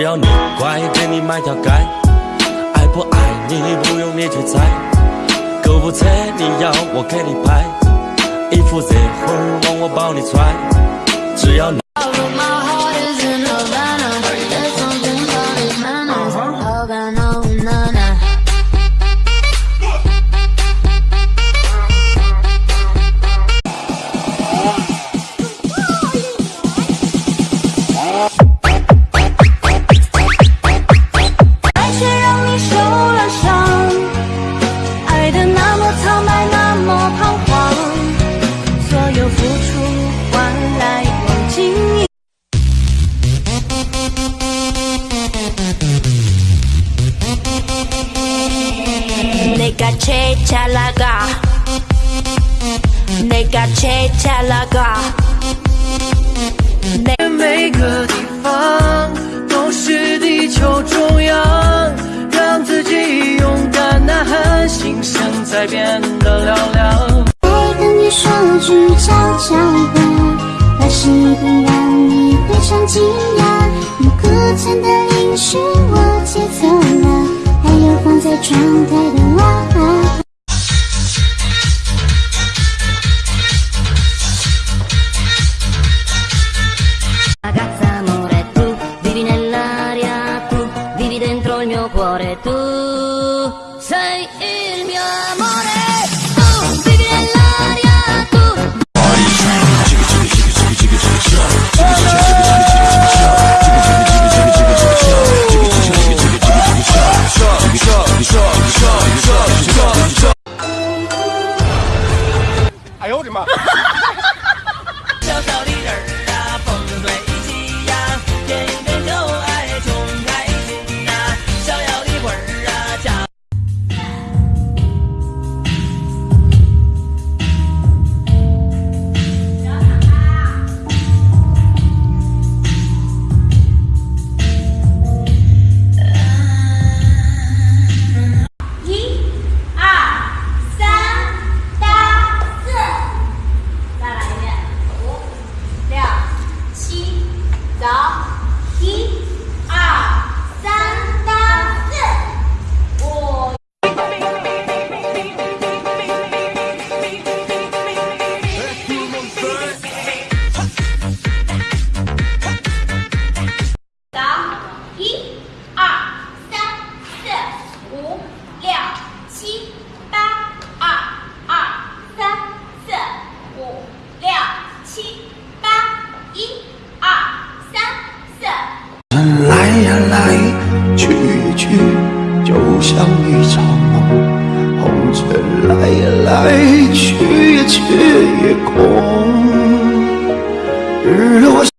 只要你。乖给你买条街爱不爱你不用你去猜购物车你要我给你拍衣服热乎往我包里揣只要你 çalaga Nega çe çalaga ne 每个地方都是地球中央，让自己勇敢呐喊，心声在变得嘹亮。再跟你说句悄悄话，那是不让你非常惊讶。你哭泣的音讯我接走了，还有放在窗台的娃。来去，就像一场梦，红尘来也来，去也去，也空。日落。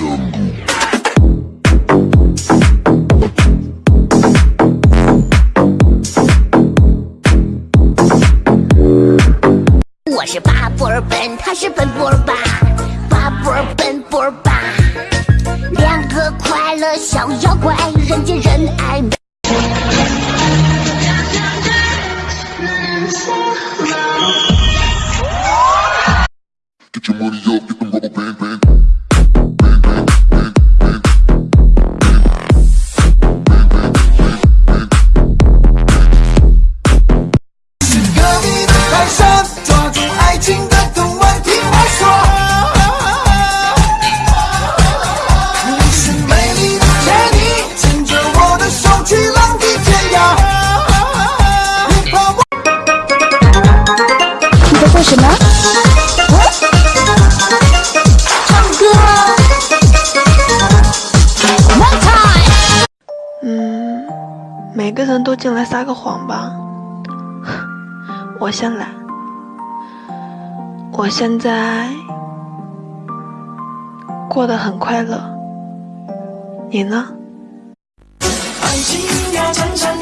我是巴布尔本，他是本布尔巴，巴布尔本布尔巴，两个快乐小妖怪，人见人爱。每个人都进来撒个谎吧。我先来。我现在过得很快乐，你呢？爱情呀，缠缠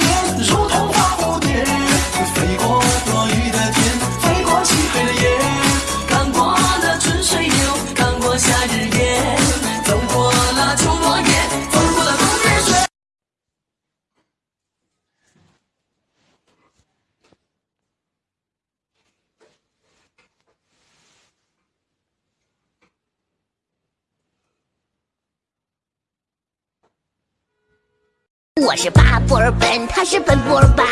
我是巴波尔本，他是奔波尔巴，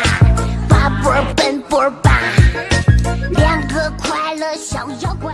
巴布尔奔波尔巴，两个快乐小妖怪。